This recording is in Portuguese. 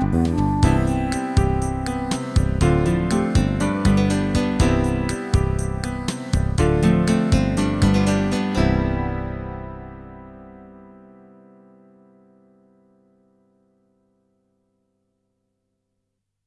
Música